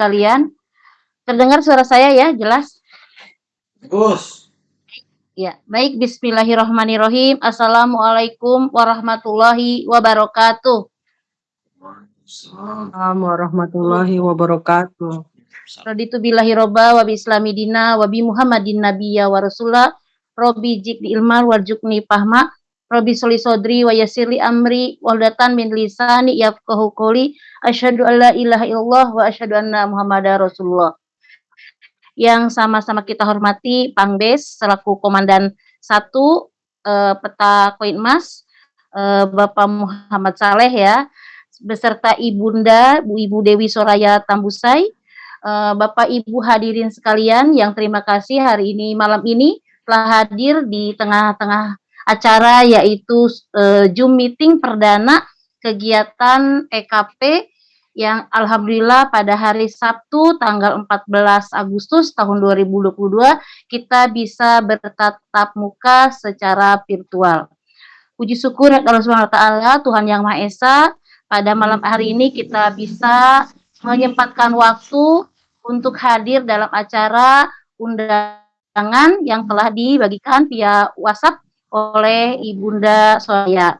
sekalian. Terdengar suara saya ya, jelas? Bagus. Ya, baik. Bismillahirrahmanirrahim. Assalamualaikum warahmatullahi wabarakatuh. Assalamualaikum warahmatullahi wabarakatuh. Raditu billahi robba wa bi islami dina wa bi muhammadin nabiyya wa rasulah Robi jik di ilmar warjukni pahma Robi soli sodri wa yasirli amri waldatan min lisani yafqahu qoli asyhadu alla ilaha illallah wa asyhadu anna muhammadar rasulullah. Yang sama-sama kita hormati Pangbes selaku komandan satu eh, peta koin emas eh, Bapak Muhammad Saleh ya beserta Ibunda Bu Ibu Dewi Soraya Tambusai uh, Bapak Ibu hadirin sekalian yang terima kasih hari ini malam ini telah hadir di tengah-tengah acara yaitu uh, Zoom meeting perdana kegiatan EKP yang alhamdulillah pada hari Sabtu tanggal 14 Agustus tahun 2022 kita bisa bertatap muka secara virtual. Puji syukur Allah Subhanahu wa taala Tuhan Yang Maha Esa pada malam hari ini kita bisa menyempatkan waktu untuk hadir dalam acara undangan yang telah dibagikan via WhatsApp oleh Ibunda Soya.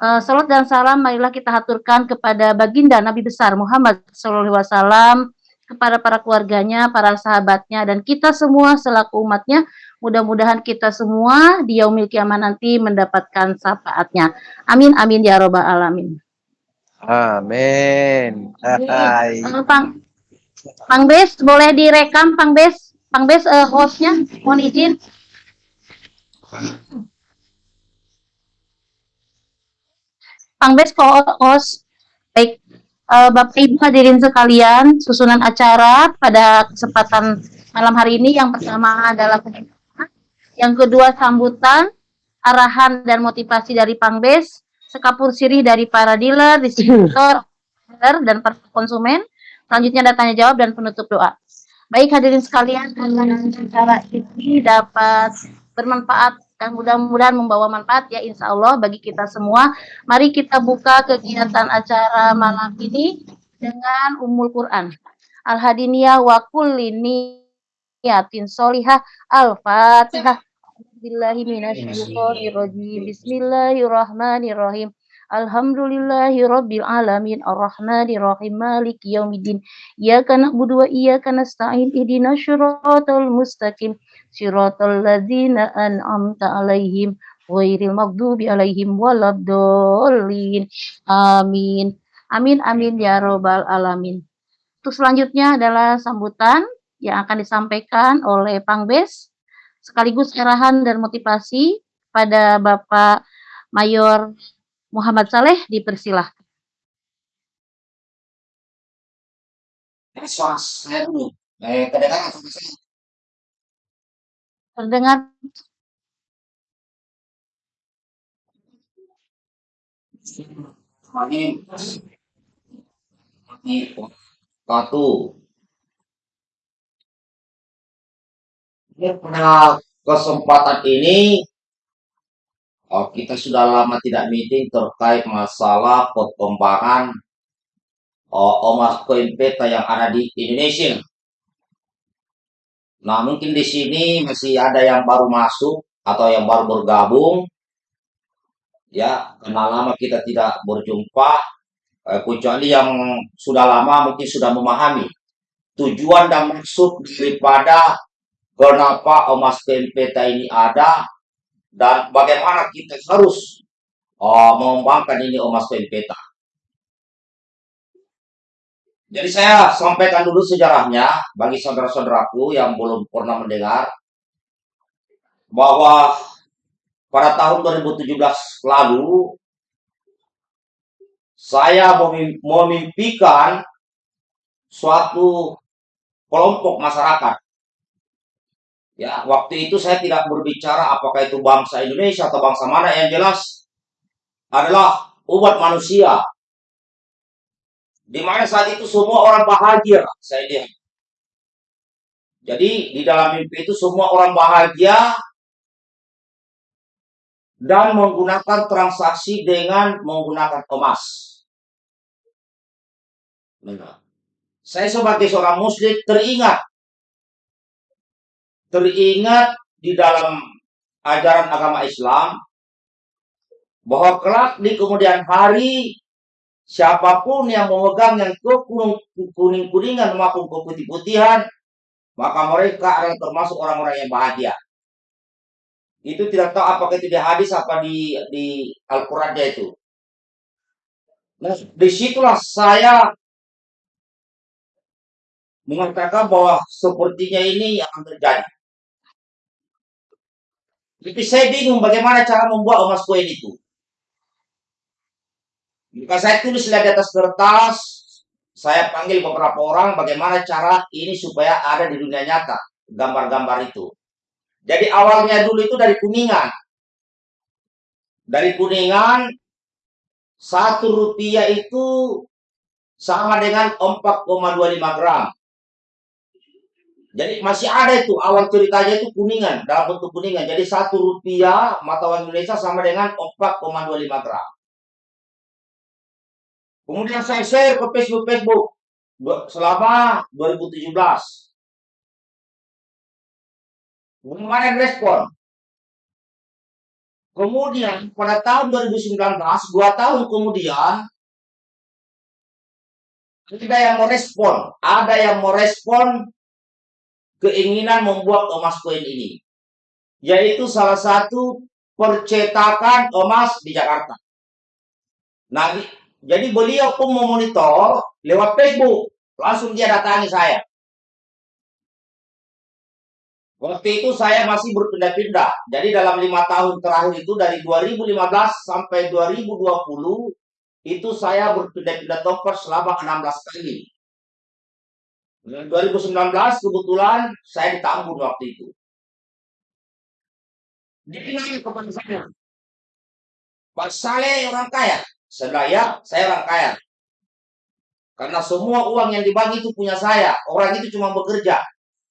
Uh, salat dan salam marilah kita haturkan kepada baginda Nabi besar Muhammad SAW kepada para keluarganya, para sahabatnya, dan kita semua selaku umatnya. Mudah-mudahan kita semua di yaumil kiamat nanti mendapatkan syafaatnya. Amin, amin, ya robbal alamin. Amin. Hai. Uh, Pang, Pang Bes, boleh direkam Pang Bes? Pang Bes uh, hostnya, mohon izin. Pang Bes host. Baik, uh, Bapak Ibu hadirin sekalian, susunan acara pada kesempatan malam hari ini yang pertama adalah yang kedua sambutan, arahan dan motivasi dari Pang Bes, sekapur sirih dari para dealer, distributor, dan para konsumen, Selanjutnya ada tanya jawab dan penutup doa. Baik hadirin sekalian, acara ini dapat bermanfaat dan mudah-mudahan membawa manfaat ya insya Allah bagi kita semua. Mari kita buka kegiatan acara malam ini dengan umul Quran. Al-Hadiniyah wa kullini yatin solihah al-fatihah. Bismillahirrahmanirrahim. Alhamdulillahi rabbil alamin arrahmanirrahim maliki yaumiddin iyyaka na'budu wa iyyaka nasta'in ihdinas siratal mustaqim siratal ladzina an'amta alaihim ghairil maghdubi alaihim waladdallin. Amin. Amin amin ya robbal alamin. Untuk selanjutnya adalah sambutan yang akan disampaikan oleh Pangbes sekaligus arahan dan motivasi pada Bapak Mayor Muhammad Saleh dipersilahkan. Terdengar. Satu. Pada kesempatan ini Oh, kita sudah lama tidak meeting terkait masalah perkembangan oh, Omas Coin Peta yang ada di Indonesia. Nah, mungkin di sini masih ada yang baru masuk atau yang baru bergabung. Ya, karena lama kita tidak berjumpa, eh, kecuali yang sudah lama mungkin sudah memahami tujuan dan maksud daripada kenapa Coin Peta ini ada dan bagaimana kita harus uh, mengembangkan ini Omas Peta. Jadi saya sampaikan dulu sejarahnya bagi saudara-saudaraku yang belum pernah mendengar bahwa pada tahun 2017 lalu saya memimpikan suatu kelompok masyarakat Ya, waktu itu saya tidak berbicara apakah itu bangsa Indonesia atau bangsa mana yang jelas adalah umat manusia. Di mana saat itu semua orang bahagia, saya lihat. Jadi di dalam mimpi itu semua orang bahagia dan menggunakan transaksi dengan menggunakan emas. Nah, saya sebagai seorang muslim teringat teringat di dalam ajaran agama Islam bahwa kelak di kemudian hari siapa pun yang memegang yang ke kuning-kuningan maupun ke putih-putihan maka mereka adalah termasuk orang-orang yang bahagia. Itu tidak tahu apakah itu di hadis apa di di Al-Qur'annya itu. Nah, di situlah saya mengatakan bahwa sepertinya ini akan terjadi. Tapi saya bingung bagaimana cara membuat emas koin itu. Maka saya tulis di atas kertas, saya panggil beberapa orang bagaimana cara ini supaya ada di dunia nyata, gambar-gambar itu. Jadi awalnya dulu itu dari kuningan. Dari kuningan, satu rupiah itu sama dengan 4,25 gram. Jadi masih ada itu awal ceritanya itu kuningan dalam bentuk kuningan. Jadi satu rupiah mata uang Indonesia sama dengan 4,25 gram. Kemudian saya share ke Facebook Facebook selama 2017. Belum ada respon. Kemudian pada tahun 2019, dua tahun kemudian, ada yang merespon, ada yang merespon keinginan membuat emas koin ini. Yaitu salah satu percetakan emas di Jakarta. Nah, jadi beliau pun memonitor lewat Facebook. Langsung dia datangi saya. Waktu itu saya masih berpindah-pindah. Jadi dalam lima tahun terakhir itu dari 2015 sampai 2020 itu saya berpindah-pindah tempat selama 16 kali. 2019 kebetulan saya di Tambun waktu itu. Dikenal kepada saya. Pak Saleh orang kaya. Saya, saya orang kaya. Karena semua uang yang dibagi itu punya saya. Orang itu cuma bekerja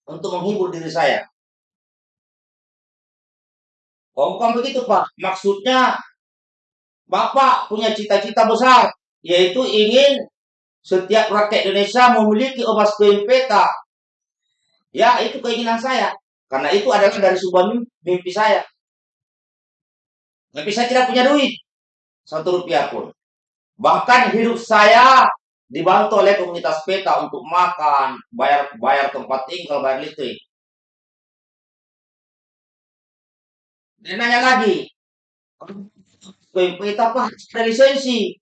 untuk menghibur diri saya. Oh, bukan begitu Pak. Maksudnya Bapak punya cita-cita besar. Yaitu ingin setiap rakyat Indonesia memiliki koin peta. Ya, itu keinginan saya. Karena itu adalah dari sebuah mimpi saya. Tapi saya tidak punya duit. Satu rupiah pun. Bahkan hidup saya dibantu oleh komunitas peta untuk makan, bayar bayar tempat tinggal, bayar listrik. Dan nanya lagi, peta apa? Ada lisensi.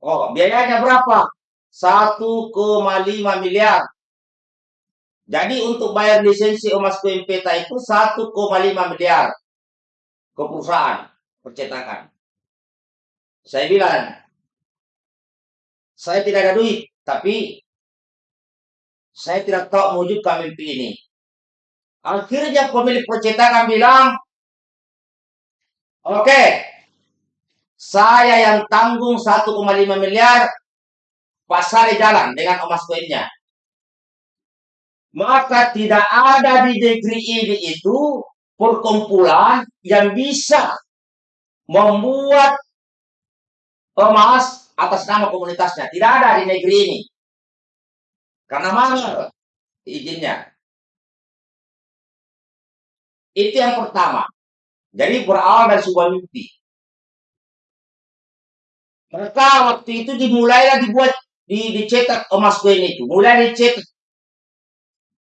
Oh, biayanya berapa? 1,5 miliar. Jadi untuk bayar lisensi emas koin peta itu 1,5 miliar ke perusahaan percetakan. Saya bilang, saya tidak ada duit, tapi saya tidak tahu mewujudkan mimpi ini. Akhirnya pemilik percetakan bilang, oke, okay, saya yang tanggung 1,5 miliar pasar jalan dengan emas koinnya. Maka tidak ada di negeri ini itu perkumpulan yang bisa membuat emas atas nama komunitasnya. Tidak ada di negeri ini. Karena mahal izinnya. Itu yang pertama. Jadi berawal dari sebuah mimpi. Maka waktu itu dimulailah dibuat di, dicetak emas koin itu, mulai dicetak.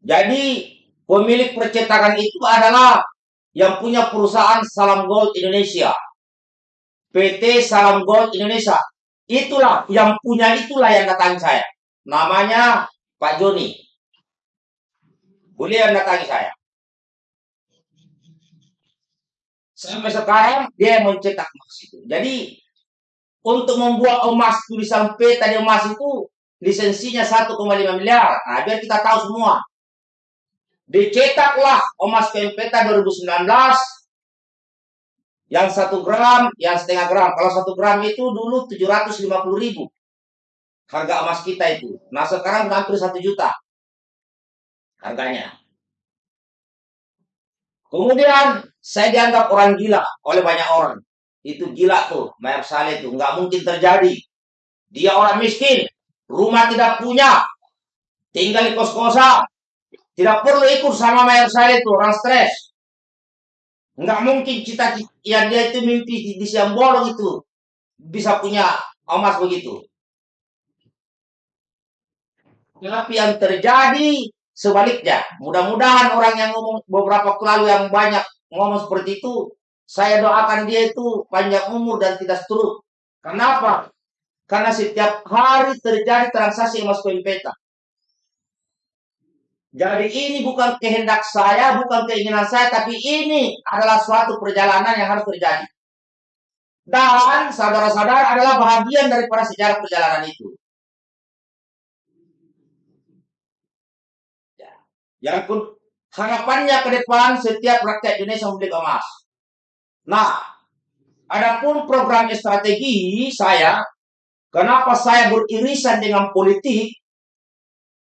Jadi pemilik percetakan itu adalah yang punya perusahaan Salam Gold Indonesia. PT Salam Gold Indonesia. Itulah yang punya itulah yang datang saya. Namanya Pak Joni. Boleh yang datangi saya. Sampai sekarang dia mencetak emas itu. Jadi untuk membuat emas tulisan P tadi emas itu lisensinya 1,5 miliar. Nah, biar kita tahu semua. Dicetaklah emas peta 2019 yang satu gram, yang setengah gram. Kalau satu gram itu dulu 750 ribu harga emas kita itu. Nah sekarang hampir satu juta harganya. Kemudian saya dianggap orang gila oleh banyak orang. Itu gila tuh, Mayor Saleh tuh. Nggak mungkin terjadi. Dia orang miskin. Rumah tidak punya. tinggal di kos-kosan. Tidak perlu ikut sama mayor saya itu, orang stres. Nggak mungkin cita-cita ya dia itu mimpi di, siang bolong itu bisa punya emas begitu. Tapi yang terjadi sebaliknya. Mudah-mudahan orang yang ngomong beberapa waktu lalu yang banyak ngomong seperti itu, saya doakan dia itu panjang umur dan tidak stroke. Kenapa? Karena setiap hari terjadi transaksi emas koin peta. Jadi ini bukan kehendak saya, bukan keinginan saya, tapi ini adalah suatu perjalanan yang harus terjadi. Dan saudara-saudara adalah bahagian daripada sejarah perjalanan itu. Ya. Yang pun harapannya ke depan setiap rakyat Indonesia memiliki emas. Nah, adapun program strategi saya, kenapa saya beririsan dengan politik?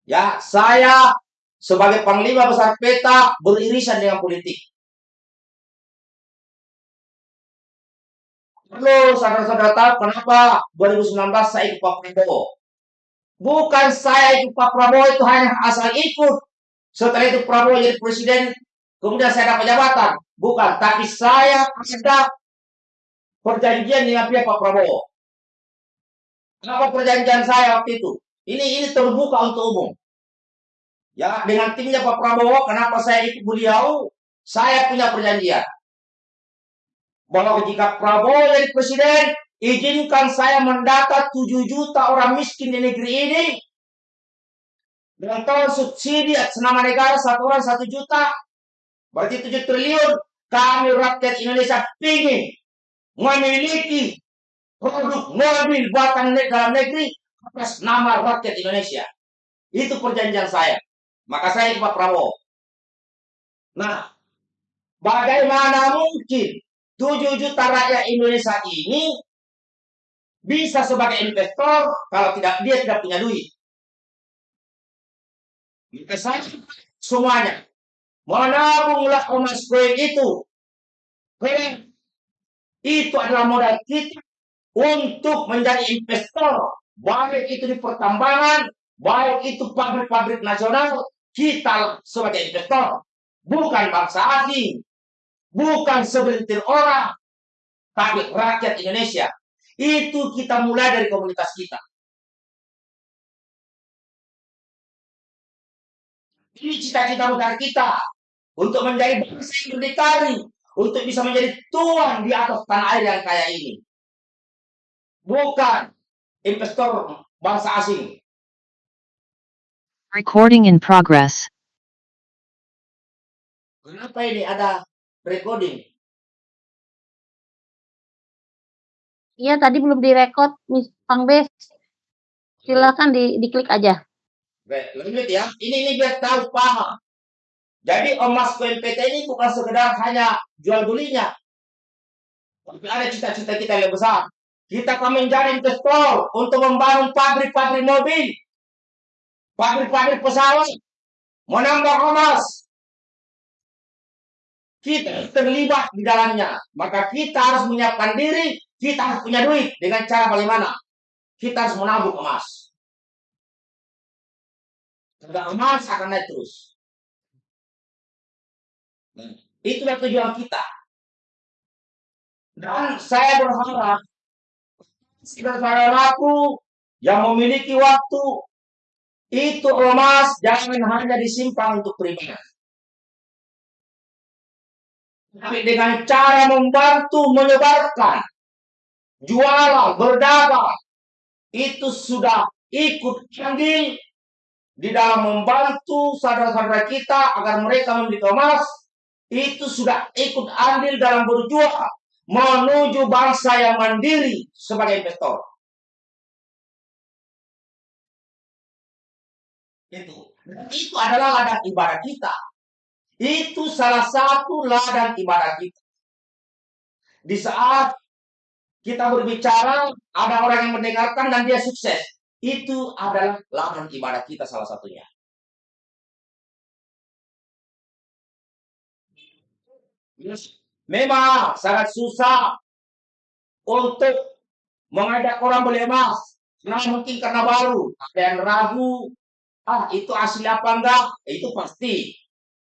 Ya, saya sebagai panglima besar peta beririsan dengan politik. Lalu saudara-saudara tahu kenapa 2019 saya ikut Pak Prabowo. Bukan saya ikut Pak Prabowo itu hanya asal ikut. Setelah itu Prabowo jadi presiden, kemudian saya dapat jabatan. Bukan, tapi saya ada perjanjian dengan pihak Pak Prabowo. Apa perjanjian saya waktu itu? Ini ini terbuka untuk umum. Ya, dengan timnya Pak Prabowo, kenapa saya ikut beliau? Saya punya perjanjian. Bahwa jika Prabowo jadi presiden, izinkan saya mendata 7 juta orang miskin di negeri ini. Dengan tol subsidi senama negara satu orang satu juta. Berarti 7 triliun. Kami rakyat Indonesia ingin memiliki produk mobil buatan dalam negeri atas nama rakyat Indonesia. Itu perjanjian saya. Maka saya Pak Prabowo. Nah, bagaimana mungkin 7 juta rakyat Indonesia ini bisa sebagai investor kalau tidak dia tidak punya duit. Saya semuanya menabunglah emas koin itu. Koin itu adalah modal kita untuk menjadi investor, baik itu di pertambangan, baik itu pabrik-pabrik nasional, kita sebagai investor, bukan bangsa asing, bukan segelintir orang, tapi rakyat Indonesia. Itu kita mulai dari komunitas kita. Ini cita-cita besar kita untuk menjadi bangsa yang berdikari, untuk bisa menjadi tuan di atas tanah air yang kaya ini. Bukan investor bangsa asing. Recording in progress. Kenapa ini ada recording? Iya, tadi belum direkod, Miss Pang Bes. Silakan di diklik aja. Baik, lanjut ya. Ini ini biar tahu paham. Jadi emas koin PT ini bukan sekedar hanya jual belinya. Tapi ada cita-cita kita yang besar. Kita akan menjadi investor untuk membangun pabrik-pabrik mobil, pabrik-pabrik pesawat, menambah emas. Kita terlibat di dalamnya. Maka kita harus menyiapkan diri, kita harus punya duit. Dengan cara bagaimana? Kita harus menabung emas. Harga emas akan naik terus. Nah, itulah tujuan kita. Dan saya berharap saudara-saudaraku yang memiliki waktu itu emas jangan hanya disimpan untuk pribadi. Tapi dengan cara membantu menyebarkan jualan, berdagang, itu sudah ikut andil di dalam membantu saudara-saudara kita agar mereka memiliki emas, itu sudah ikut andil dalam berjuang menuju bangsa yang mandiri sebagai investor. Itu. Itu adalah ladang ibadah kita. Itu salah satu ladang ibadah kita. Di saat kita berbicara, ada orang yang mendengarkan dan dia sukses. Itu adalah ladang ibadah kita salah satunya. Memang sangat susah untuk mengajak orang beli emas. Nah, mungkin karena baru, ada yang ragu, Ah, itu asli apa enggak? Itu pasti.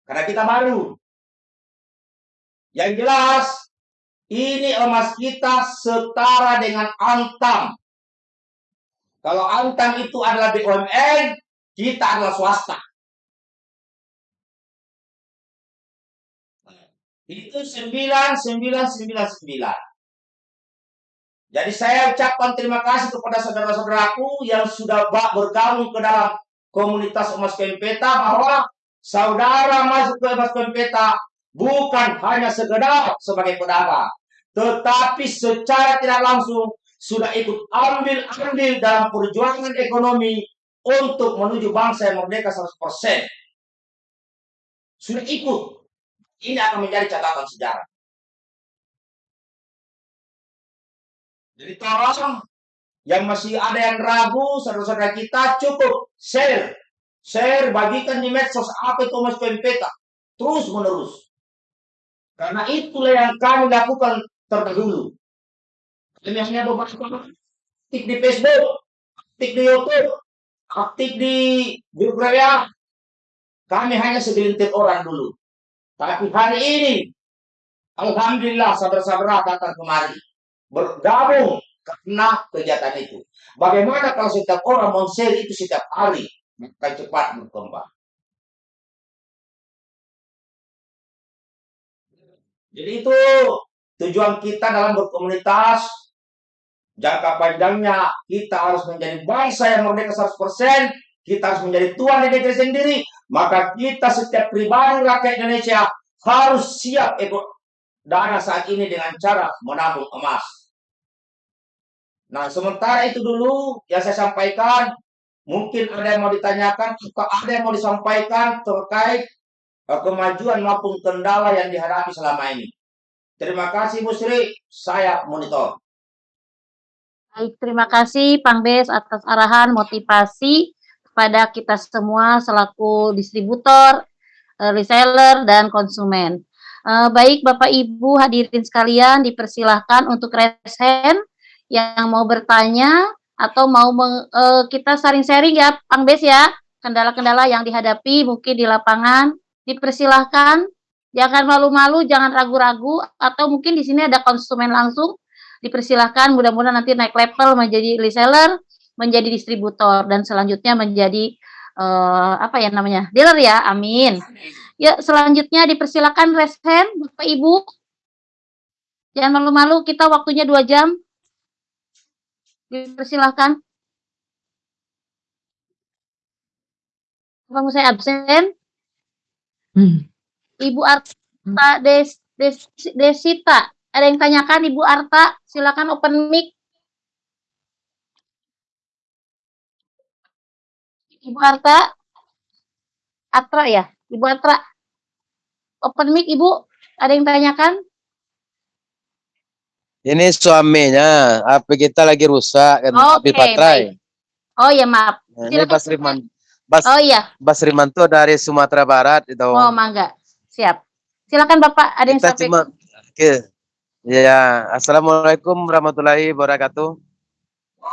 Karena kita baru. Yang jelas, ini emas kita setara dengan Antam. Kalau Antam itu adalah BUMN, kita adalah swasta. Itu 9999. Jadi saya ucapkan terima kasih kepada saudara-saudaraku yang sudah bergabung ke dalam komunitas emas Kempeta bahwa saudara masuk ke emas Kempeta bukan hanya sekedar sebagai pedagang, tetapi secara tidak langsung sudah ikut ambil andil dalam perjuangan ekonomi untuk menuju bangsa yang merdeka 100%. Sudah ikut. Ini akan menjadi catatan sejarah. Jadi tolong yang masih ada yang ragu, saudara-saudara kita cukup share. Share, bagikan di medsos apa itu Mas Pempeta. Terus menerus. Karena itulah yang kami lakukan terdahulu. Kami hanya beberapa aktif di Facebook, aktif di YouTube, aktif di grup raya. Kami hanya segelintir orang dulu. Tapi hari ini, Alhamdulillah saudara-saudara datang kemari bergabung karena kegiatan itu. Bagaimana kalau setiap orang share itu setiap hari, maka cepat berkembang. Jadi itu tujuan kita dalam berkomunitas. Jangka panjangnya kita harus menjadi bangsa yang merdeka 100%. Kita harus menjadi tuan di negeri sendiri. Maka kita setiap pribadi rakyat Indonesia harus siap ikut dana saat ini dengan cara menabung emas. Nah, sementara itu dulu yang saya sampaikan, mungkin ada yang mau ditanyakan, atau ada yang mau disampaikan terkait uh, kemajuan maupun kendala yang dihadapi selama ini. Terima kasih Bu Sri, saya monitor. Baik, terima kasih Pang Bes atas arahan motivasi kepada kita semua selaku distributor, uh, reseller, dan konsumen. Uh, baik Bapak Ibu hadirin sekalian, dipersilahkan untuk raise hand yang mau bertanya atau mau meng, uh, kita sharing-sharing ya, Pang Bes ya, kendala-kendala yang dihadapi mungkin di lapangan, dipersilahkan, jangan malu-malu, jangan ragu-ragu, atau mungkin di sini ada konsumen langsung, dipersilahkan, mudah-mudahan nanti naik level menjadi reseller, menjadi distributor, dan selanjutnya menjadi uh, apa ya namanya, dealer ya, amin. Ya, selanjutnya dipersilakan raise hand, Bapak Ibu. Jangan malu-malu, kita waktunya dua jam. Dipersilahkan. Kamu saya absen? Hmm. Ibu Arta Des, Des, Desita, ada yang tanyakan Ibu Arta? Silakan open mic. Ibu Arta? Atra ya? Ibu Atra? Open mic Ibu, ada yang tanyakan? Ini suaminya, HP kita lagi rusak kan, baik. Oh ya maaf. Nah, ini Silakan. Bas Riman, Bas, Oh iya. Bas Rimanto dari Sumatera Barat itu. Oh mangga. Siap. Silakan Bapak, ada yang kita sampai cuma, oke. Ya, assalamualaikum warahmatullahi wabarakatuh.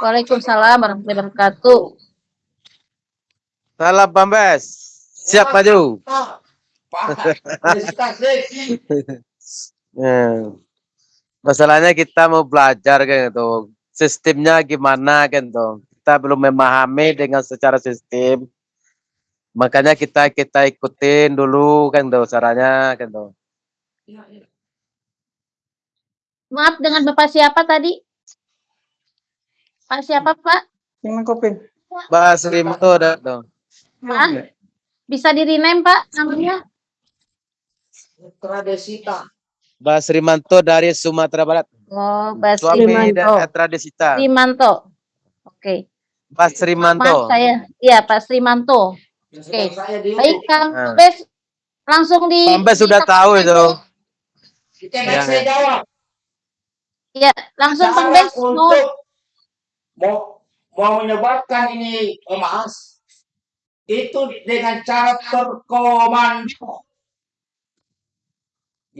Waalaikumsalam warahmatullahi wabarakatuh. Salam Pambes, siap maju. Pak, Pak, sip. Ya. Masalahnya kita mau belajar kan itu sistemnya gimana kan tuh. Kita belum memahami dengan secara sistem. Makanya kita kita ikutin dulu kan tuh caranya kan tuh. Maaf dengan Bapak siapa tadi? Pak siapa Pak? Yang kopi. Bas Rimanto ada tuh. Ah, bisa di rename Pak namanya? Tradisita. Bas Rimanto dari Sumatera Barat. Oh, Bas Suami dan Tradisita. Rimanto. Oke. Bas Maaf Rimanto. saya. Iya, Pak Rimanto. Oke. Saya di Baik, Kang Nah. Bes langsung di Pambes sudah di- tahu itu. Kita Ya, saya jawab. Iya, langsung Kang Bes mau untuk mau mau menyebabkan ini emas itu dengan cara terkomando.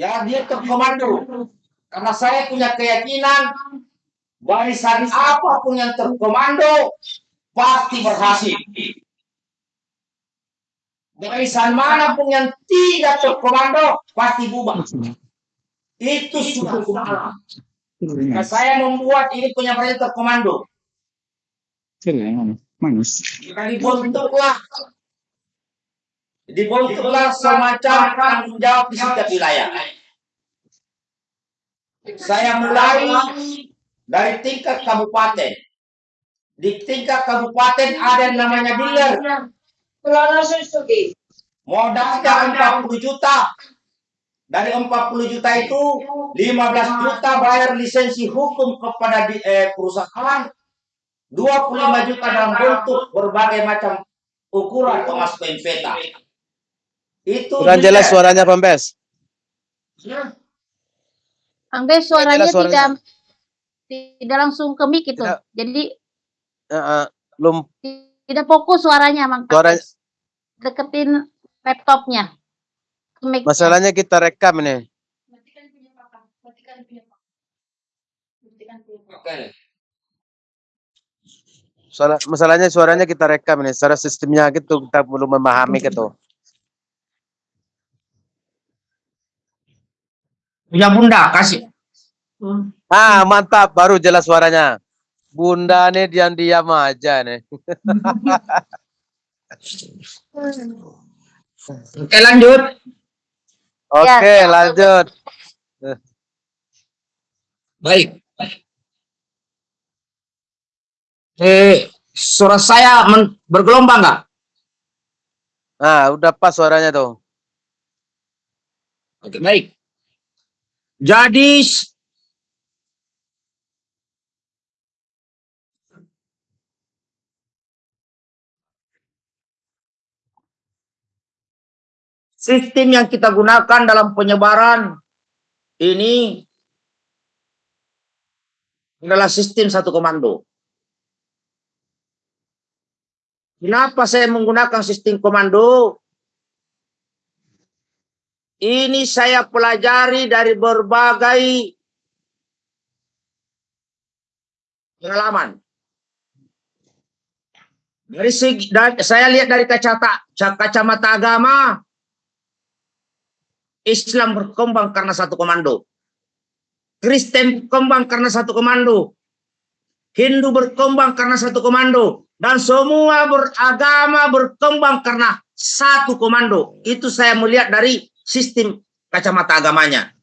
Ya, dia terkomando. Karena saya punya keyakinan barisan apa pun yang terkomando pasti berhasil. Barisan mana pun yang tidak terkomando pasti bubar. Itu sudah hukum. Nah, saya membuat ini punya perintah terkomando. Maka dibentuklah dibentuklah semacam tanggung jawab di setiap wilayah. Saya mulai dari tingkat kabupaten. Di tingkat kabupaten ada yang namanya dealer. Modalnya 40 juta. Dari 40 juta itu 15 juta bayar lisensi hukum kepada di, eh, perusahaan. 25 juta dalam bentuk berbagai macam ukuran emas pempeta. Itu Kurang jelas suaranya Pembes. Kang Bes suaranya Jelas suaranya. tidak tidak langsung ke mic itu. Tidak. Jadi Heeh, belum tidak fokus suaranya, Mang Suara-. Deketin laptopnya. Masalahnya kita rekam ini. Oke. Soal, masalahnya suaranya kita rekam ini. Secara sistemnya gitu kita belum memahami gitu. Punya bunda kasih. Ah, mantap, baru jelas suaranya. Bunda nih diam-diam aja nih. Oke lanjut. Oke, Ya. lanjut. Baik. Eh, suara saya men- bergelombang nggak? Ah, udah pas suaranya tuh. Oke, baik. Jadi sistem yang kita gunakan dalam penyebaran ini adalah sistem satu komando. Kenapa saya menggunakan sistem komando? Ini saya pelajari dari berbagai pengalaman. Dari segi, dari, saya lihat dari kacamata kacamata agama, Islam berkembang karena satu komando. Kristen berkembang karena satu komando. Hindu berkembang karena satu komando. Dan semua beragama berkembang karena satu komando. Itu saya melihat dari sistem kacamata agamanya.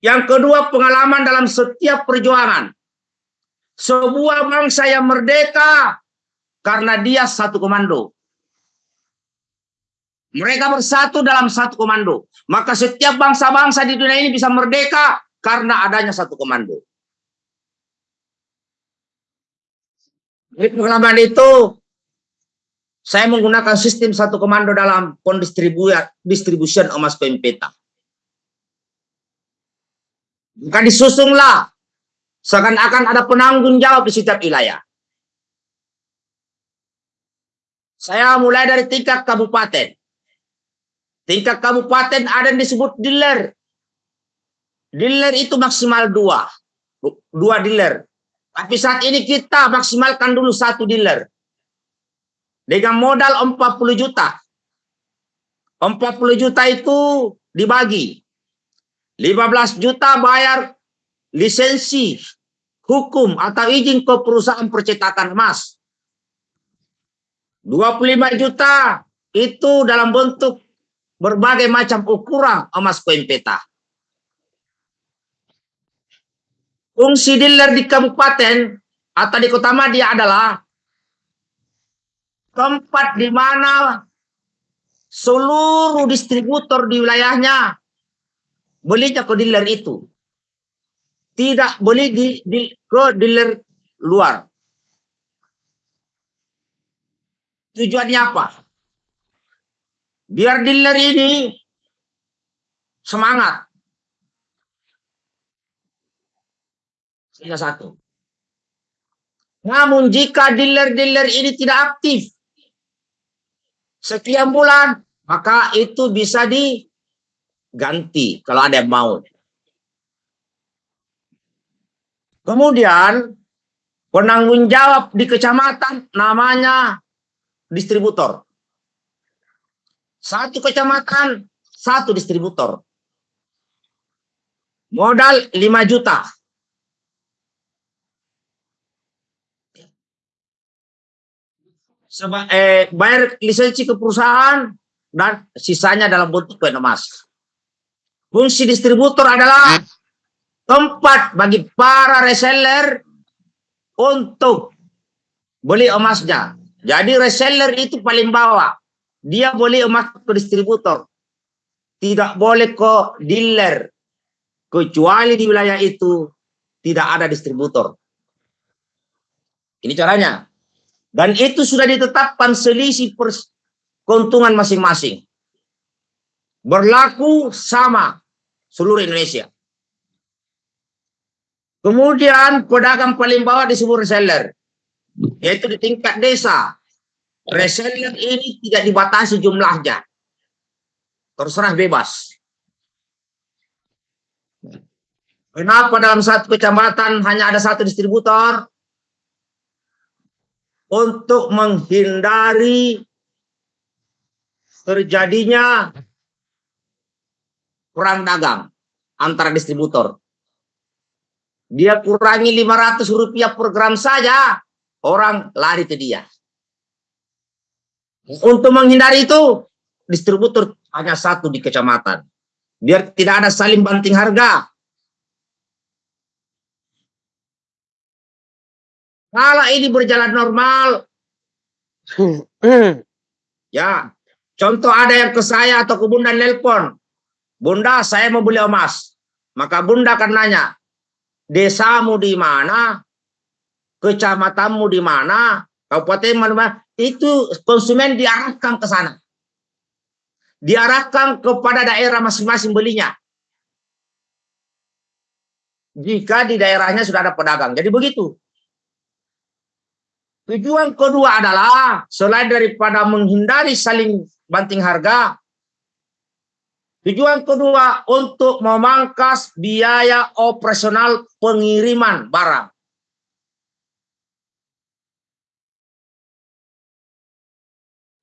Yang kedua, pengalaman dalam setiap perjuangan. Sebuah bangsa yang merdeka karena dia satu komando. Mereka bersatu dalam satu komando. Maka setiap bangsa-bangsa di dunia ini bisa merdeka karena adanya satu komando. Dari pengalaman itu, saya menggunakan sistem satu komando dalam pendistribusian distribution emas pempeta. Maka disusunglah seakan-akan ada penanggung jawab di setiap wilayah. Saya mulai dari tingkat kabupaten. Tingkat kabupaten ada yang disebut dealer. Dealer itu maksimal dua. Dua dealer. Tapi saat ini kita maksimalkan dulu satu dealer. Dengan modal 40 juta. 40 juta itu dibagi. 15 juta bayar lisensi hukum atau izin ke perusahaan percetakan emas. 25 juta itu dalam bentuk berbagai macam ukuran emas koin peta. Fungsi dealer di kabupaten atau di kota Madia adalah tempat di mana seluruh distributor di wilayahnya belinya ke dealer itu. Tidak beli di, di ke dealer luar. Tujuannya apa? Biar dealer ini semangat. Hanya satu. Namun jika dealer-dealer ini tidak aktif sekian bulan, maka itu bisa diganti kalau ada yang mau. Kemudian penanggung jawab di kecamatan namanya distributor. Satu kecamatan, satu distributor. Modal 5 juta. Seba, eh, bayar lisensi ke perusahaan dan sisanya dalam bentuk koin emas. Fungsi distributor adalah tempat bagi para reseller untuk beli emasnya. Jadi reseller itu paling bawah. Dia boleh emas ke distributor. Tidak boleh ke dealer. Kecuali di wilayah itu tidak ada distributor. Ini caranya. Dan itu sudah ditetapkan selisih keuntungan masing-masing. Berlaku sama seluruh Indonesia. Kemudian pedagang paling bawah disebut reseller. Yaitu di tingkat desa. Reseller ini tidak dibatasi jumlahnya. Terserah bebas. Kenapa dalam satu kecamatan hanya ada satu distributor? Untuk menghindari terjadinya perang dagang antara distributor. Dia kurangi 500 rupiah per gram saja, orang lari ke dia. Untuk menghindari itu, distributor hanya satu di kecamatan. Biar tidak ada saling banting harga. Kalau ini berjalan normal, ya, contoh ada yang ke saya atau ke bunda nelpon. Bunda, saya mau beli emas. Maka bunda akan nanya, desamu di mana, kecamatanmu di mana, kabupaten mana, itu konsumen diarahkan ke sana. Diarahkan kepada daerah masing-masing belinya. Jika di daerahnya sudah ada pedagang. Jadi begitu. Tujuan kedua adalah selain daripada menghindari saling banting harga, tujuan kedua untuk memangkas biaya operasional pengiriman barang.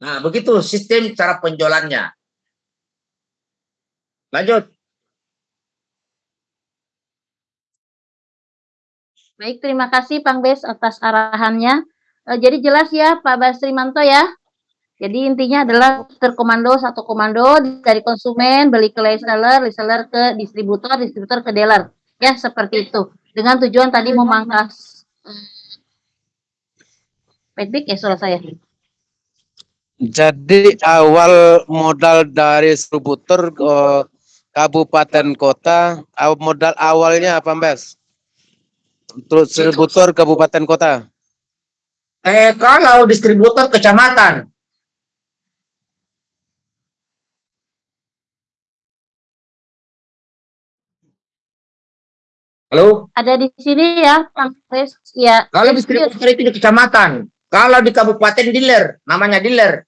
Nah, begitu sistem cara penjualannya. Lanjut. Baik, terima kasih Pang Bes atas arahannya. Eh, jadi jelas ya Pak Basrimanto ya. Jadi intinya adalah terkomando satu komando dari konsumen beli ke reseller, reseller ke distributor, distributor ke dealer. Ya, seperti itu. Dengan tujuan tadi memangkas Baik, ya suara saya. Jadi awal modal dari distributor ke kabupaten kota, modal awalnya apa Mbak? Terus distributor kabupaten kota. Eh, kalau distributor kecamatan, halo, Ada di sini ya, Pang Bes. Ya. kalau distributor itu di kecamatan, kalau di kabupaten dealer, namanya dealer.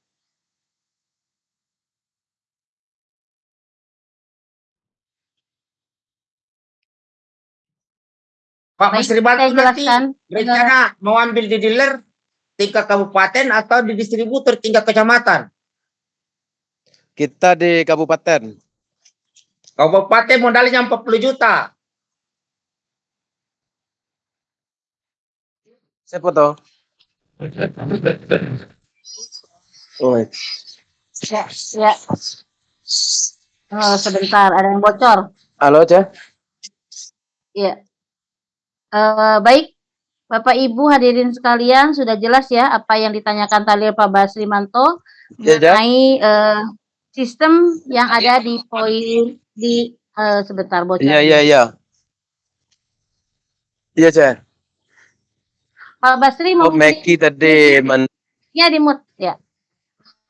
Pak Mas saya nanti rencana mau ambil di dealer tingkat kabupaten atau di distributor tingkat kecamatan. Kita di kabupaten. Kabupaten modalnya 40 juta. Siapa toh? Oh, Ya, ya. Oh, sebentar, ada yang bocor. halo Cah. Iya. Eh, baik, Bapak Ibu hadirin sekalian, sudah jelas ya apa yang ditanyakan tadi Pak Basrimanto Ya, mengenai eh, sistem yang ada di poin di eh, sebentar bocor. Iya, iya, iya. Iya, Cah. Pak Basri Oh, mau Meki tadi men Ya, di mute ya.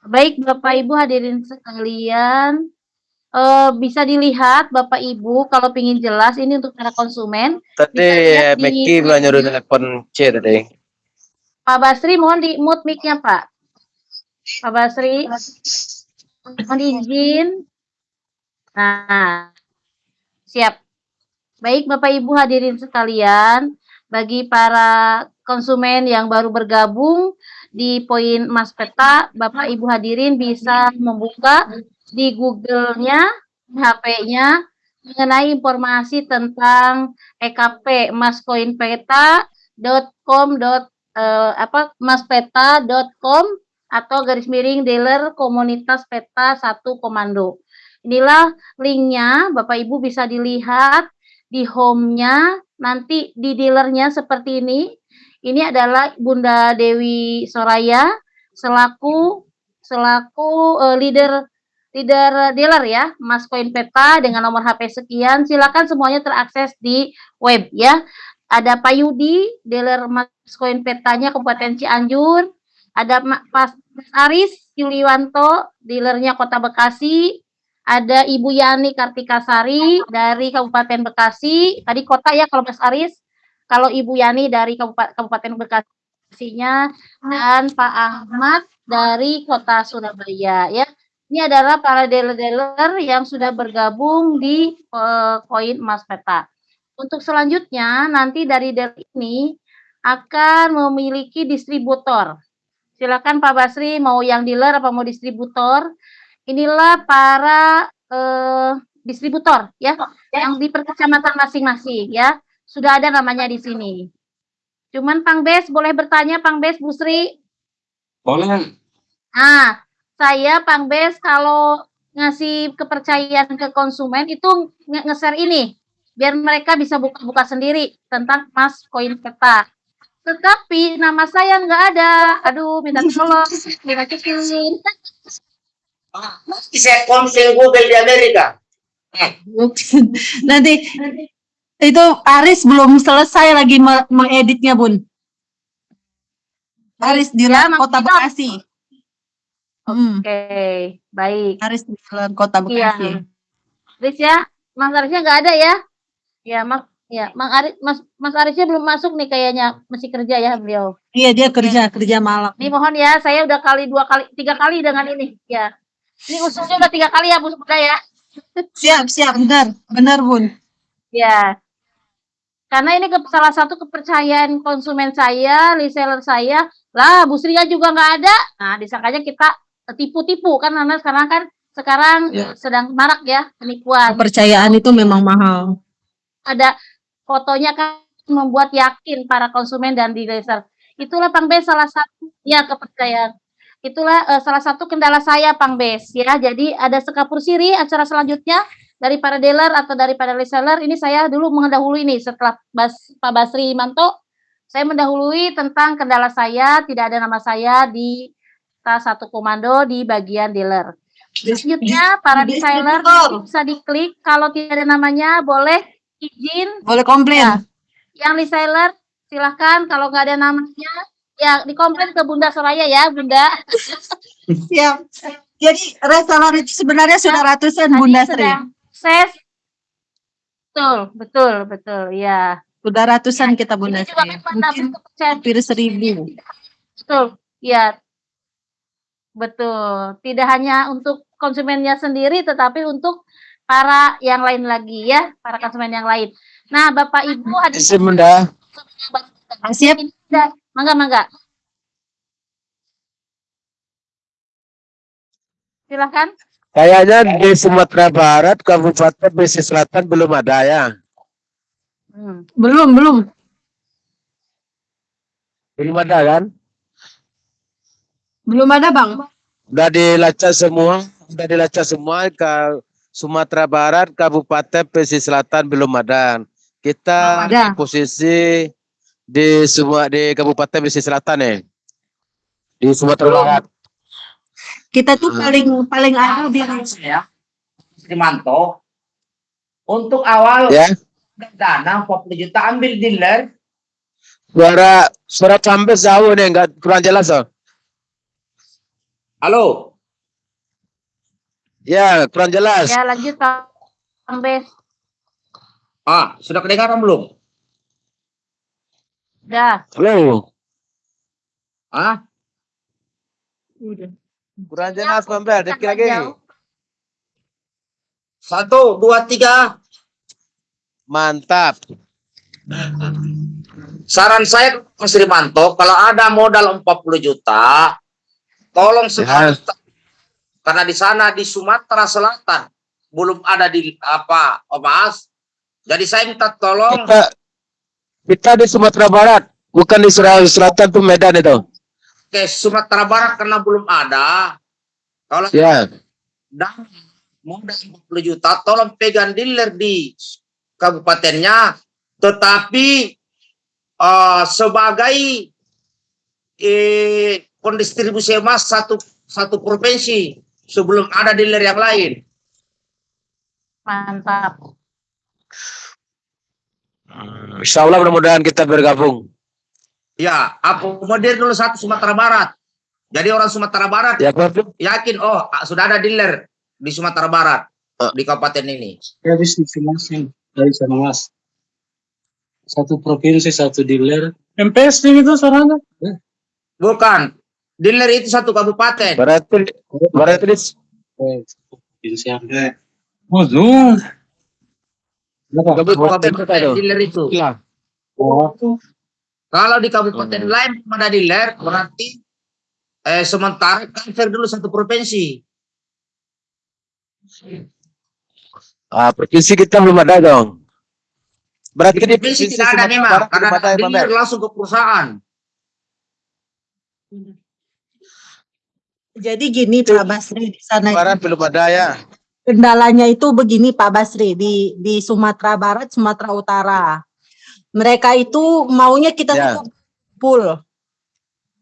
Baik, Bapak Ibu hadirin sekalian, eh, bisa dilihat Bapak Ibu kalau ingin jelas ini untuk para konsumen. tadi di- Meki bilang nyuruh telepon C tadi. Pak Basri mohon di mute mic-nya, Pak. Pak Basri, mohon izin. Nah, siap. Baik, Bapak Ibu hadirin sekalian, bagi para konsumen yang baru bergabung di poin Mas Peta, Bapak Ibu hadirin bisa membuka di Google-nya, HP-nya mengenai informasi tentang EKP maskoinpeta.com eh, apa maspeta.com atau garis miring dealer komunitas peta satu komando. Inilah linknya, Bapak Ibu bisa dilihat di home-nya, nanti di dealernya seperti ini. Ini adalah Bunda Dewi Soraya selaku selaku eh, leader leader dealer ya, Mas Koin Peta dengan nomor HP sekian. Silakan semuanya terakses di web ya. Ada Pak Yudi, dealer Mas Koin Petanya Kabupaten Cianjur. Ada Ma- Mas Aris Yuliwanto, dealernya Kota Bekasi. Ada Ibu Yani Kartikasari dari Kabupaten Bekasi. Tadi kota ya kalau Mas Aris. Kalau Ibu Yani dari Kabupaten, Kabupaten Bekasinya dan Pak Ahmad dari Kota Surabaya ya. Ini adalah para dealer-dealer yang sudah bergabung di eh, koin emas peta. Untuk selanjutnya nanti dari dealer ini akan memiliki distributor. Silakan Pak Basri mau yang dealer apa mau distributor. Inilah para eh, distributor ya yang di perkecamatan masing-masing ya. Sudah ada namanya di sini. Cuman Pang Bes boleh bertanya Pang Bes Bu Sri. Boleh. Nah, saya Pang Bes kalau ngasih kepercayaan ke konsumen itu nge- nge-share ini biar mereka bisa buka-buka sendiri tentang Mas Koin Peta. Tetapi nama saya nggak ada. Aduh, minta tolong, minta kecilin. Saya konsul Google di Amerika. Nanti itu Aris belum selesai lagi me- mengeditnya, Bun. Aris di Ya, Kota Hmm, Oke, baik. Aris di Jalan Kota Iya. Bekasi. Aris ya, Mas Arisnya nggak ada ya? Ya, Mas ya, Mang Aris, Mas Mas Arisnya belum masuk nih kayaknya masih kerja ya beliau. Iya, dia kerja kerja malam. Ini mohon ya, saya udah kali dua kali, tiga kali dengan ini. Ya, ini usulnya udah tiga kali ya Bu Bunda ya. Siap, siap, benar. Benar, Bun. Ya. Karena ini ke- salah satu kepercayaan konsumen saya, reseller saya. Lah, Bu Sri juga nggak ada. Nah, disangkanya kita tipu-tipu kan karena sekarang kan sekarang Ya. sedang marak ya penipuan. Kepercayaan itu memang mahal. Ada fotonya kan membuat yakin para konsumen dan di reseller. Itulah Pang Bes salah satu ya kepercayaan. Itulah eh, salah satu kendala saya Pang Bes ya. Jadi ada sekapur siri acara selanjutnya dari para dealer atau dari para reseller ini saya dulu mendahului nih setelah Bas, Pak Basri Manto saya mendahului tentang kendala saya tidak ada nama saya di tas satu komando di bagian dealer. Selanjutnya para distributor. bisa diklik kalau tidak ada namanya boleh izin Boleh komplain. yang reseller silahkan kalau nggak ada namanya ya dikomplain ke Bunda Soraya ya Bunda. Siap. Jadi reseller itu sebenarnya sudah ratusan Tadi Bunda Sri. ses betul betul betul ya. Sudah ratusan kita Bunda Sri. Mungkin hampir seribu. betul ya betul tidak hanya untuk konsumennya sendiri tetapi untuk para yang lain lagi ya para konsumen yang lain. Nah Bapak Ibu hadirin Isi Bunda. Siap. mangga mangga. Silakan. Kayaknya di Sumatera Barat, Kabupaten Pesisir Selatan belum ada ya. Hmm. Belum, belum. Belum ada kan? Belum ada, Bang. Udah dilacak semua, udah dilacak semua ke Sumatera Barat, Kabupaten Pesisir Selatan belum ada. Kita Belum ada. di posisi di semua di Kabupaten Pesisir Selatan nih. Di Sumatera Barat. Kita tuh paling paling awal di Ya. Primanto. Untuk awal Ya. dana 40 juta ambil dealer. Suara suara sampai jauh nih, enggak kurang jelas oh. Halo. Ya, kurang jelas. Ya lanjut Pak Bang Bes. Ah, sudah kedengaran belum? Udah. Halo. Ah, Kurang jelas, Pembel. Dikit lagi. Jauh. satu, dua, tiga. Mantap. saran saya Mas Rimanto, kalau ada modal 40 juta, tolong Ya. sekarang karena di sana di Sumatera Selatan belum ada di apa, oh Mas. Jadi saya minta tolong Kita, kita di Sumatera Barat, bukan di Sulawesi Selatan tuh Medan itu. ke Sumatera Barat karena belum ada. Kalau Ya. dan modal 40 juta, tolong pegang dealer di kabupatennya, tetapi eh, sebagai eh, pendistribusi emas satu satu provinsi sebelum ada dealer yang lain. Mantap. Insya Allah mudah-mudahan kita bergabung. Ya, akomodir dulu satu Sumatera Barat. Jadi orang Sumatera Barat Ya, Pak. yakin, oh sudah ada dealer di Sumatera Barat Eh. di kabupaten ini. habis difinansiasi dari sana mas satu provinsi satu dealer MPS itu sarana Bukan, dealer itu satu kabupaten. Berarti berarti Berapa? kabupaten kita itu. Dealer itu. Oh, Kalau di kabupaten Hmm. lain ada dealer, berarti eh, sementara transfer dulu satu provinsi. Ah, provinsi kita belum ada dong. Berarti Di di provinsi provinsi tidak ada memang, karena dealer langsung ke perusahaan. Jadi gini Pak Basri di sana Barat belum ada ya. kendalanya itu begini Pak Basri di di Sumatera Barat, Sumatera Utara. Mereka itu maunya kita Ya. tuh kumpul,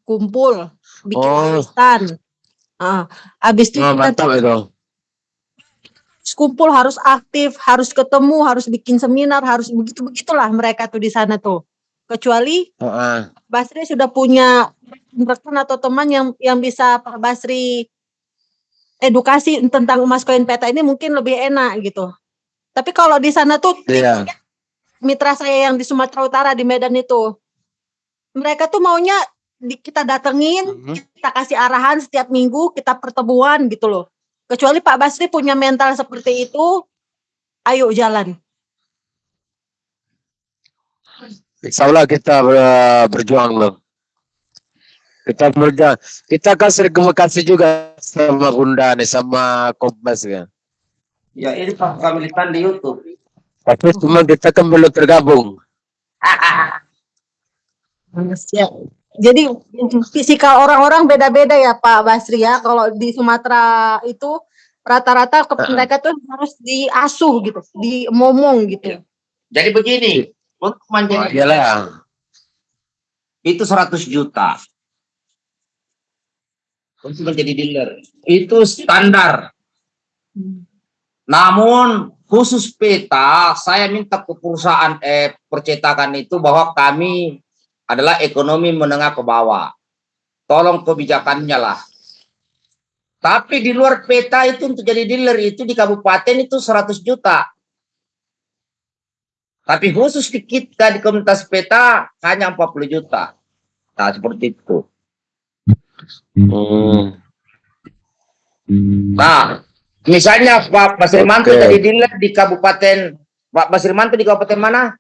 kumpul, bikin Oh. Ah, habis itu Oh, kita mantap itu. harus kumpul, harus aktif, harus ketemu, harus bikin seminar, harus begitu begitulah mereka tuh di sana tuh. Kecuali Heeh. Basri sudah punya rekan atau teman yang yang bisa Pak Basri edukasi tentang emas koin peta ini mungkin lebih enak gitu. Tapi kalau di sana tuh Iya. mitra saya yang di Sumatera Utara di Medan itu, mereka tuh maunya di- kita datengin, Mhm. kita kasih arahan setiap minggu, kita pertemuan gitu loh. Kecuali Pak Basri punya mental seperti itu, ayo jalan. Insya Allah kita ber- berjuang loh. Kita berjuang. Kita kan sering komunikasi juga sama Bunda nih, sama Kompas kan. Ya ini Pak Kamilitan di YouTube. Tapi cuma kita kan belum tergabung. Ya. Jadi fisikal orang-orang beda-beda ya Pak Basri ya. Kalau di Sumatera itu rata-rata ke- Heeh. mereka tuh harus diasuh gitu, dimomong gitu. Jadi begini, untuk Oh, menjadi iyalah. itu 100 juta. Untuk menjadi dealer. Itu standar. Namun khusus peta, saya minta ke perusahaan eh, percetakan itu bahwa kami adalah ekonomi menengah ke bawah. Tolong kebijakannya lah. Tapi di luar peta itu untuk jadi dealer itu di kabupaten itu 100 juta. Tapi khusus di kita di komunitas peta hanya 40 juta. Nah seperti itu. Hmm. Nah, misalnya Pak Basirmanto Oke. jadi dealer di kabupaten Pak Basirmanto di kabupaten mana?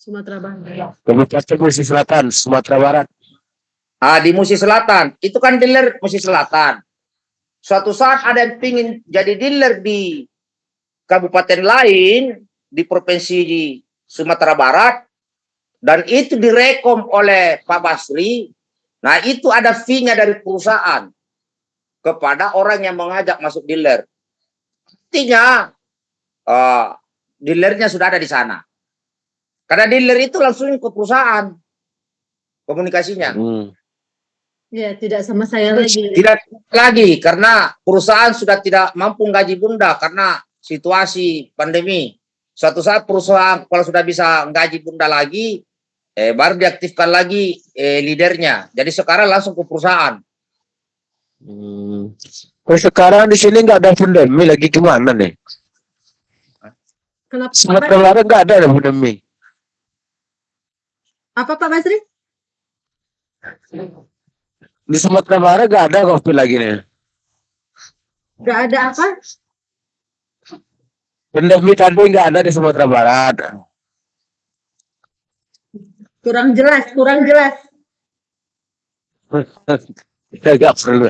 Sumatera Barat. Kabupaten Musi Selatan, Sumatera Barat. Ah, di Musi Selatan. Itu kan dealer Musi Selatan. Suatu saat ada yang pingin jadi dealer di kabupaten lain di provinsi di Sumatera Barat dan itu direkom oleh Pak Basri. Nah, itu ada fee-nya dari perusahaan kepada orang yang mengajak masuk dealer. Artinya eh, dealernya sudah ada di sana. Karena dealer itu langsung ke perusahaan komunikasinya. Hmm. Ya, tidak sama saya lagi. Tidak lagi karena perusahaan sudah tidak mampu gaji bunda karena situasi pandemi. Suatu saat perusahaan kalau sudah bisa gaji bunda lagi, eh, baru diaktifkan lagi eh, leadernya. Jadi sekarang langsung ke perusahaan. Hmm. Kalau sekarang di sini nggak ada pandemi lagi gimana nih? Kenapa? Sumatera Barat nggak ada pandemi. Apa Pak Basri? Di Sumatera Barat nggak ada kopi lagi nih. Gak ada apa? Pandemi tadi nggak ada di Sumatera Barat. Kurang jelas, kurang jelas. Nggak perlu.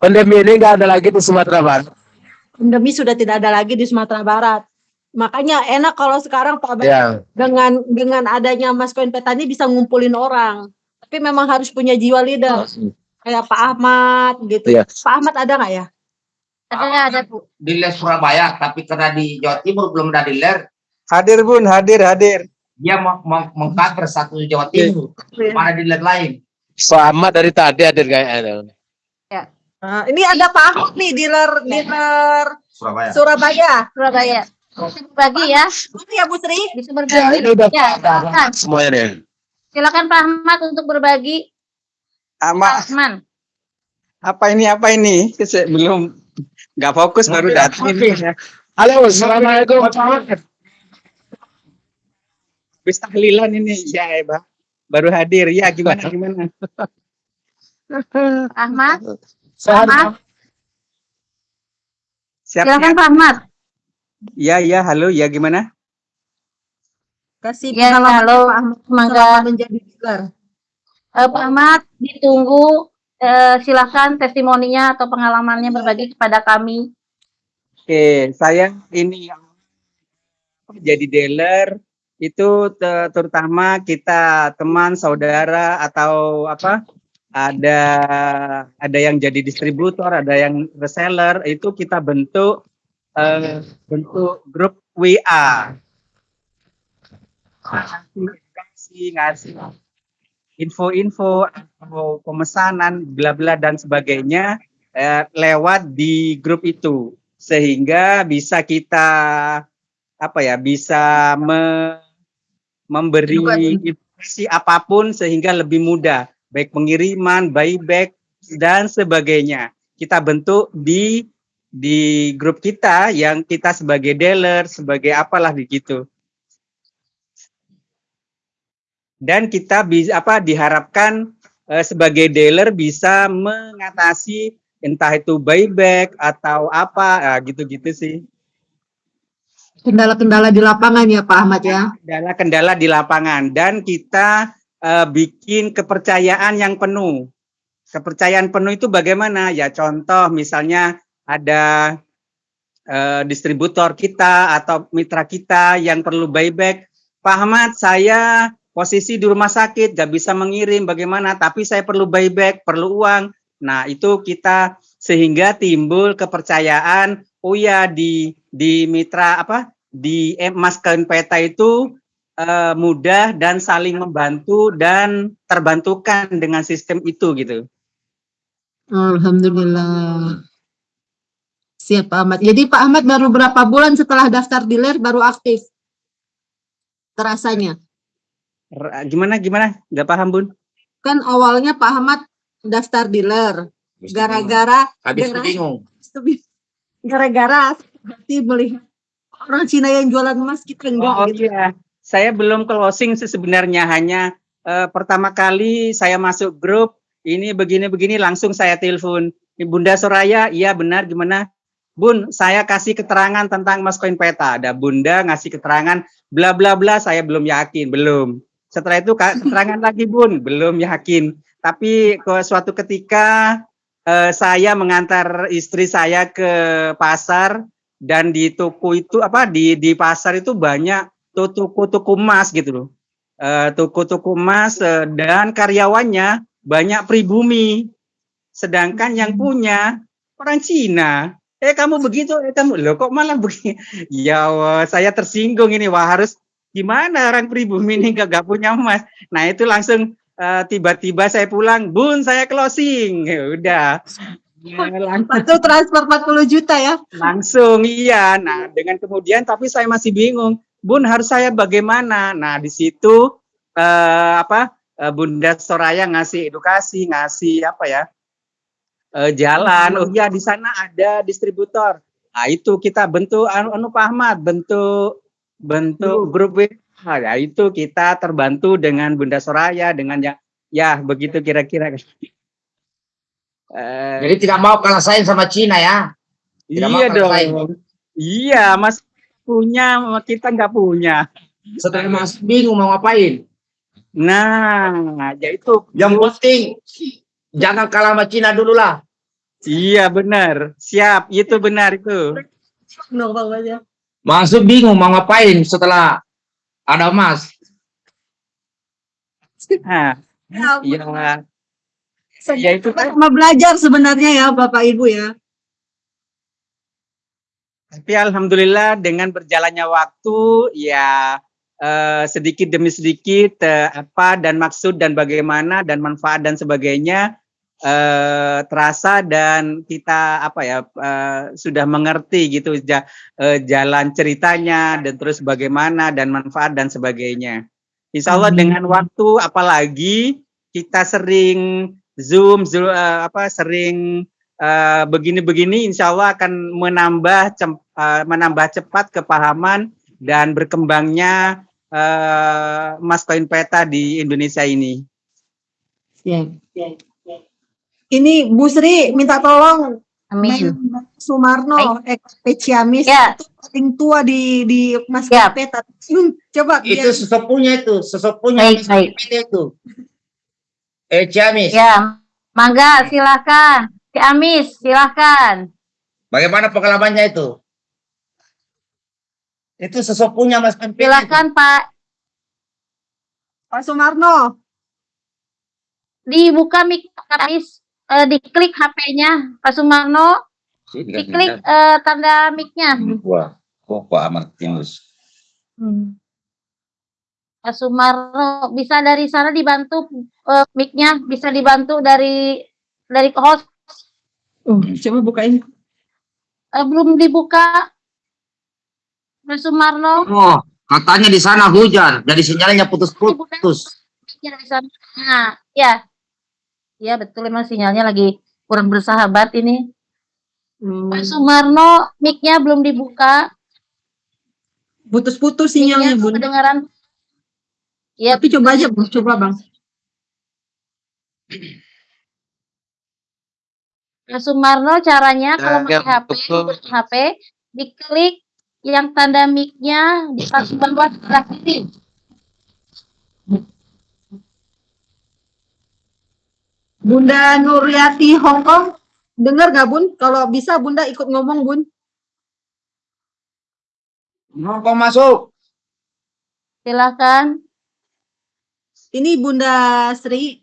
Pandemi ini nggak ada lagi di Sumatera Barat. Pandemi sudah tidak ada lagi di Sumatera Barat. Makanya enak kalau sekarang Pak Ya, dengan dengan adanya Mas Koin Peta ini bisa ngumpulin orang. Tapi memang harus punya jiwa leader kayak Pak Ahmad gitu. Iya. Pak Ahmad ada nggak ya? Ada ada Bu. Dealer Surabaya, tapi karena di Jawa Timur belum ada dealer, Hadir Bun, hadir, hadir. Dia mengcover satu Jawa Timur. Mana dealer lain? Selamat dari tadi hadir kayaknya. Nah, ini ada Pak Ahmad nih dealer dealer Surabaya. Surabaya. Surabaya. Berbagi ya. Ya Bu Sri? Bisa Ya, berbagi. ini udah Ya, silakan. semuanya nih. Silakan Pak Ahmad untuk berbagi. Pak Ahmad. apa ini, apa ini? Belum, nggak fokus baru datang. Halo, assalamualaikum. Habis tahlilan ini, ya Eba. Baru hadir, ya gimana, gimana? Ahmad. Sehat. Ahmad. Siap, Silakan. Pak Ahmad. Ya, ya, halo, ya gimana? Kasih Ya, pengalaman halo. Pak Ahmad Semoga menjadi dealer. eh, Pak Ahmad ditunggu. Eh, silakan testimoninya atau pengalamannya berbagi kepada kami. Oke, saya ini yang jadi dealer itu te- terutama kita teman saudara atau apa ada ada yang jadi distributor, ada yang reseller itu kita bentuk eh, bentuk grup WA. Ngasih ngasih info-info pemesanan bla bla dan sebagainya eh, lewat di grup itu sehingga bisa kita apa ya bisa me- memberi informasi apa pun sehingga lebih mudah baik pengiriman, buyback dan sebagainya. Kita bentuk di di grup kita yang kita sebagai dealer, sebagai apalah begitu. Dan kita bisa apa diharapkan eh, sebagai dealer bisa mengatasi entah itu buyback atau apa ah, gitu-gitu sih. Kendala-kendala di lapangan ya Pak Ahmad ya. kendala-kendala di lapangan dan kita eh, bikin kepercayaan yang penuh. Kepercayaan penuh itu bagaimana? Ya contoh misalnya ada eh, distributor kita atau mitra kita yang perlu buyback. Pak Ahmad, saya posisi di rumah sakit, gak bisa mengirim bagaimana, tapi saya perlu buyback, perlu uang. Nah itu kita sehingga timbul kepercayaan, oh ya di di mitra apa di Mas Peta itu eh, mudah dan saling membantu dan terbantukan dengan sistem itu gitu. Alhamdulillah. Siap Pak Ahmad. Jadi Pak Ahmad baru berapa bulan setelah daftar dealer baru aktif? Terasanya. R- Gimana gimana? Gak paham bun? Kan awalnya Pak Ahmad daftar dealer. Gara-gara Habis gara- bingung. gara-gara melihat orang Cina yang jualan emas kita enggak Oh gitu. iya, saya belum closing sih sebenarnya hanya eh, pertama kali saya masuk grup ini begini-begini langsung saya telepon "Ini Bunda Soraya, iya benar gimana? Bun, saya kasih keterangan tentang Mas Koin Peta. Ada Bunda ngasih keterangan bla bla bla, saya belum yakin, belum. Setelah itu keterangan lagi Bun, belum yakin. Tapi ke suatu ketika eh, saya mengantar istri saya ke pasar dan di toko itu apa di di pasar itu banyak to- toko-toko emas gitu loh. Eh, toko-toko emas eh, dan karyawannya banyak pribumi. Sedangkan yang punya orang Cina. Eh kamu begitu, eh kamu loh kok malah begini. Ya wah, saya tersinggung ini wah harus gimana orang pribumi ini gak, gak punya emas. Nah itu langsung eh, tiba-tiba saya pulang, bun saya closing. Ya udah. Ya, langsung. Itu transfer 40 juta ya. langsung iya. Nah dengan kemudian tapi saya masih bingung bun harus saya bagaimana? Nah di situ eh, apa eh, bunda Soraya ngasih edukasi ngasih apa ya eh, jalan. Oh iya di sana ada distributor. Nah itu kita bentuk anu, anu Pak Ahmad bentuk bentuk grup WA ya itu kita terbantu dengan bunda Soraya dengan yang ya begitu kira-kira Eh, Jadi tidak mau kalah saing sama Cina ya. Tidak iya makan saing. dong. Iya, Mas punya, kita nggak punya. Setelah masuk bingung mau ngapain. Nah, ya itu. Yang penting jangan kalah sama Cina dulu lah. Iya benar. Siap, itu benar itu. Masuk bingung mau ngapain setelah ada emas. Nah, Ya, ya, itu kan. Sama belajar sebenarnya ya Bapak Ibu ya. Tapi alhamdulillah dengan berjalannya waktu ya eh, sedikit demi sedikit eh, apa dan maksud dan bagaimana dan manfaat dan sebagainya eh, terasa dan kita apa ya eh, sudah mengerti gitu ja- eh, jalan ceritanya dan terus bagaimana dan manfaat dan sebagainya. Insya Allah dengan waktu apalagi kita sering zoom, zoom eh, apa sering eh, begini-begini insya Allah akan menambah cem- eh, menambah cepat kepahaman dan berkembangnya eh, Mas Koin Peta di Indonesia ini. Ya. Ini Bu Sri minta tolong Amin. Sumarno Ciamis Ya. itu paling tua di di Mas Siap. Peta. Hmm, Coba Itu biar- sesepunya itu, sesepunya Baik, baik. itu. Eh Ciamis, Ya, mangga silakan. Si Amis, silakan. bagaimana pengalamannya itu? Itu sesepunya Mas Pempet. Silakan Pak. Pak Sumarno. Dibuka mic Pak Amis. Eh, diklik HP-nya Pak Sumarno. Diklik eh, tanda mic-nya. Wah, kok Pak Martinus. Hmm. Pak Sumarno bisa dari sana dibantu eh, mic-nya bisa dibantu dari dari host Oh, coba bukain. Eh, belum dibuka Pak Sumarno Oh, katanya di sana hujan, jadi sinyalnya putus-putus. mic-nya dari sana. Nah, ya. Ya betul emang sinyalnya lagi kurang bersahabat ini. Hmm, Pak Sumarno mic-nya belum dibuka. Putus-putus sinyalnya, Bun. kedengaran. Ya, Tapi coba aja, Bun. Coba, Bang. Pak Sumarno caranya kalau Ya, pakai HP. HP diklik yang tanda mic-nya di paling bawah sebelah kiri. Bunda Nuryati Hongkong. Dengar gak, Bun? Kalau bisa Bunda ikut ngomong, Bun. Ngomong masuk. Silakan. Ini Bunda Sri.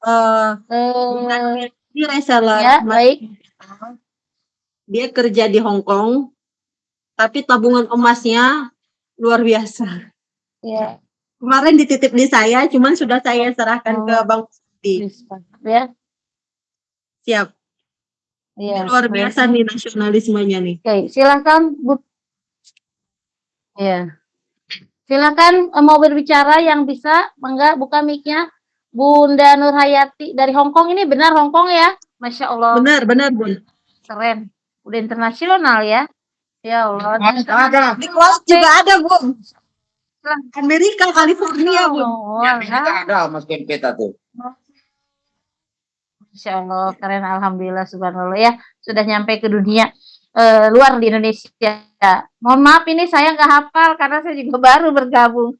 Eh, Bunda Eh, Nuryati reseller. ya, baik. Dia kerja di Hong Kong. Tapi tabungan emasnya luar biasa. Ya, Kemarin dititip di saya, cuman sudah saya serahkan ke Oh. Bang Sri. ya, Siap. ya. Luar biasa nih nasionalismenya nih. Oke, silakan Bu. Ya. Silakan eh, mau berbicara yang bisa, mangga buka mic-nya. Bunda Nurhayati dari Hong Kong ini benar Hong Kong ya? Masya Allah, Benar, benar, Bun. keren. Udah internasional ya. Ya Allah. Ada. Di kelas juga ada, Bun. Amerika, California, Bun. Oh, Ya, ada Mas Pempet tuh. Masya Allah, keren. Alhamdulillah, subhanallah ya. Sudah nyampe ke dunia eh, luar di Indonesia. Mohon maaf ini saya nggak hafal karena saya juga baru bergabung.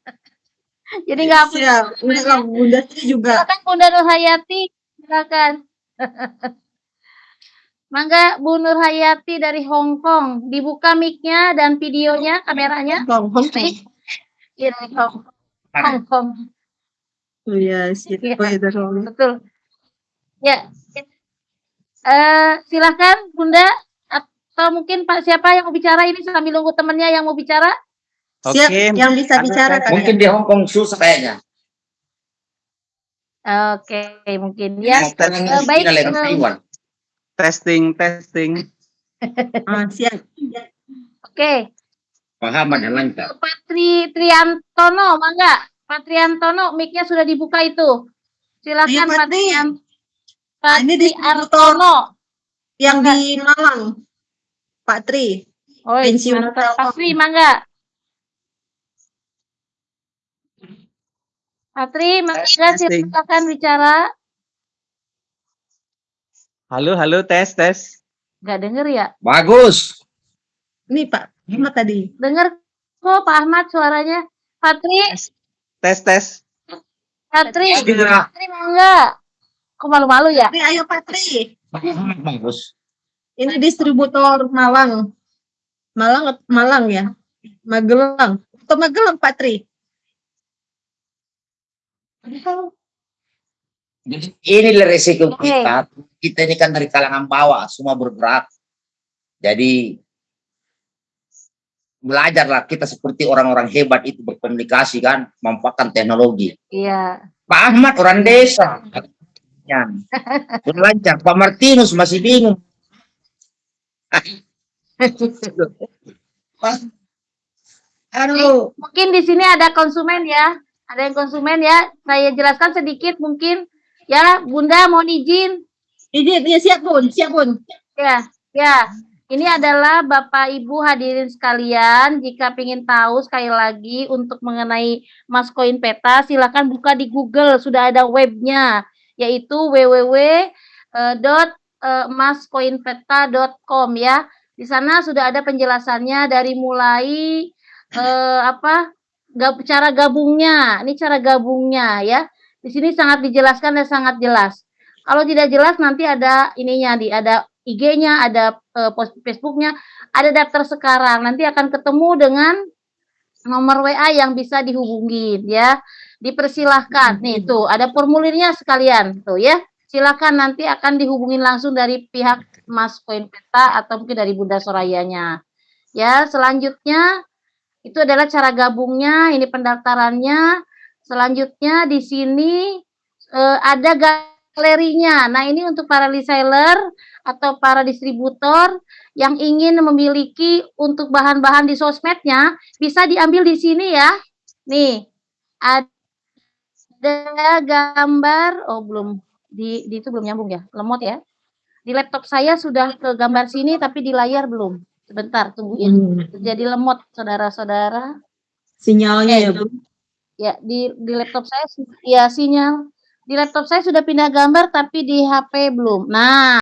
Jadi nggak hafal. Siap. Kalau Bunda Sri juga. Silakan Bunda Nurhayati, silakan. Mangga Bu Nurhayati dari Hong Kong, dibuka mic-nya dan videonya, kameranya. Hong Kong. Iya, dari Hong Hong Kong. Oh, iya, siap. Iya. Oh, iya, dari Hong Kong. Betul. Ya. Eh, silakan Bunda atau mungkin Pak siapa yang mau bicara ini sambil nunggu temannya yang mau bicara? Siap, Oke. yang bisa Ada bicara. saya- Mungkin di Hong Kong susah kayaknya. Oke, mungkin ya. Eh, baik, eh, Taiwan. Testing, testing. Ah, siap. Oke. Pahaman yang lancar. Patri Triantono, mangga. Pak Triantono, mic-nya sudah dibuka itu. Silakan Pak Patri. Trian. Nah, ini Patri Artono. Yang di Malang. Pak Tri. Oh, Pensiun Pak. Tri, mangga. Patri, mangga Testing. silakan bicara. Halo, halo, tes, tes. Gak denger ya? Bagus. Ini Pak Ahmad tadi. Denger kok Pak Ahmad suaranya. Patri, Tes, tes. Patri, Segera. Patri mau enggak? Kok malu-malu ya? Patri, ayo Patri. Bagus. Ini distributor Malang. Malang Malang ya. Magelang. Atau Magelang Patri. Jadi ini resiko kita. Kita ini kan dari kalangan bawah, semua bergerak. Jadi belajarlah kita seperti orang-orang hebat itu berkomunikasi kan, memanfaatkan teknologi. Iya. Pak Ahmad orang desa. Lancar. Pak Martinus masih bingung. Aduh. Mungkin di sini ada konsumen ya. Ada yang konsumen ya. Saya jelaskan sedikit mungkin. Ya, Bunda mohon izin. Izin, ya siap bun, siap bun. Ya, ya. Ini adalah Bapak Ibu hadirin sekalian. Jika ingin tahu sekali lagi untuk mengenai Mas Koin Peta, silakan buka di Google. Sudah ada webnya, yaitu www.maskoinpeta.com ya. Di sana sudah ada penjelasannya dari mulai eh, apa gab, cara gabungnya. Ini cara gabungnya ya. Di sini sangat dijelaskan dan sangat jelas. Kalau tidak jelas nanti ada ininya di ada IG-nya, ada eh, Facebook-nya, ada daftar sekarang. Nanti akan ketemu dengan nomor WA yang bisa dihubungin ya. Dipersilahkan. Nih tuh ada formulirnya sekalian tuh ya. Silakan nanti akan dihubungin langsung dari pihak Mas Koin Peta atau mungkin dari Bunda Sorayanya. Ya, selanjutnya itu adalah cara gabungnya, ini pendaftarannya. Selanjutnya di sini eh, ada galerinya. Nah, ini untuk para reseller atau para distributor yang ingin memiliki untuk bahan-bahan di sosmednya bisa diambil di sini ya. Nih, ada gambar oh belum di, di itu belum nyambung ya, lemot ya. Di laptop saya sudah ke gambar sini tapi di layar belum. Sebentar, tungguin. Hmm. Jadi lemot saudara-saudara. Sinyalnya Eh, ya bun. Ya, di di laptop saya ya sinyal. Di laptop saya sudah pindah gambar tapi di HP belum. Nah,